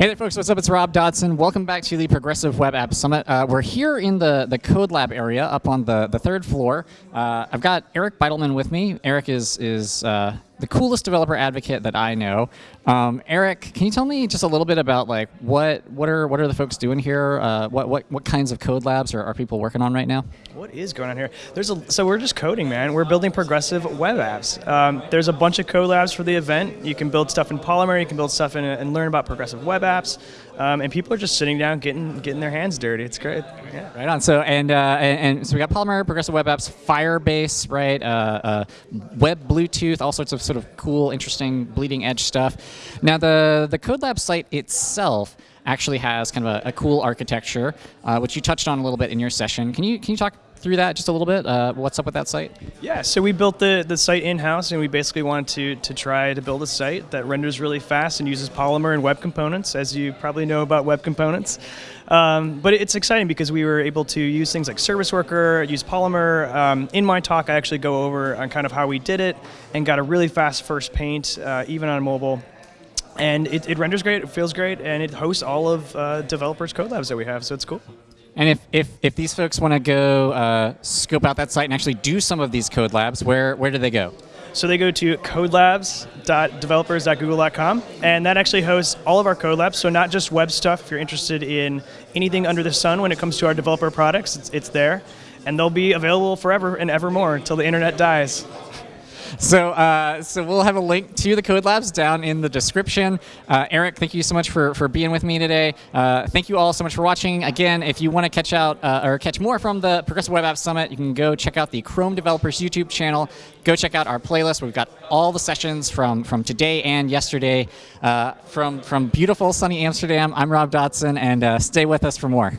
Hey there, folks. What's up? It's Rob Dodson. Welcome back to the Progressive Web App Summit. Uh, we're here in the, the Code Lab area up on the, the third floor. Uh, I've got Eric Bidelman with me. Eric is, is uh, the coolest developer advocate that I know. Um, Eric, can you tell me just a little bit about like what what are what are the folks doing here? Uh, what what what kinds of code labs are, are people working on right now? What is going on here? There's a so we're just coding, man. We're building progressive web apps. Um, there's a bunch of code labs for the event. You can build stuff in Polymer. You can build stuff in and learn about progressive web apps. Um, and people are just sitting down, getting getting their hands dirty. It's great. Yeah. Right on. So and, uh, and, and so we got Polymer, progressive web apps, Firebase, right? Uh, uh, web Bluetooth, all sorts of sort of cool, interesting, bleeding edge stuff. Now the the CodeLab site itself actually has kind of a, a cool architecture, uh, which you touched on a little bit in your session. Can you can you talk through that just a little bit? Uh, what's up with that site? Yeah, so we built the, the site in-house and we basically wanted to, to try to build a site that renders really fast and uses Polymer and web components, as you probably know about web components. Um, but it's exciting because we were able to use things like Service Worker, use Polymer. Um, in my talk, I actually go over on kind of how we did it and got a really fast first paint, uh, even on mobile. And it, it, renders great, it feels great, and it hosts all of uh, developers' code labs that we have, so it's cool. And if, if, if these folks want to go uh, scope out that site and actually do some of these code labs, where, where do they go? So they go to codelabs.developers.google.com, and that actually hosts all of our code labs. So not just web stuff. If you're interested in anything under the sun when it comes to our developer products, it's, it's there, and they'll be available forever and evermore until the internet dies. So, uh, so we'll have a link to the Code Labs down in the description. Uh, Eric, thank you so much for, for being with me today. Uh, thank you all so much for watching. Again, if you want to catch out uh, or catch more from the Progressive Web App Summit, you can go check out the Chrome Developers YouTube channel. Go check out our playlist. We've got all the sessions from, from today and yesterday. Uh, from, from beautiful sunny Amsterdam, I'm Rob Dodson, and uh, stay with us for more.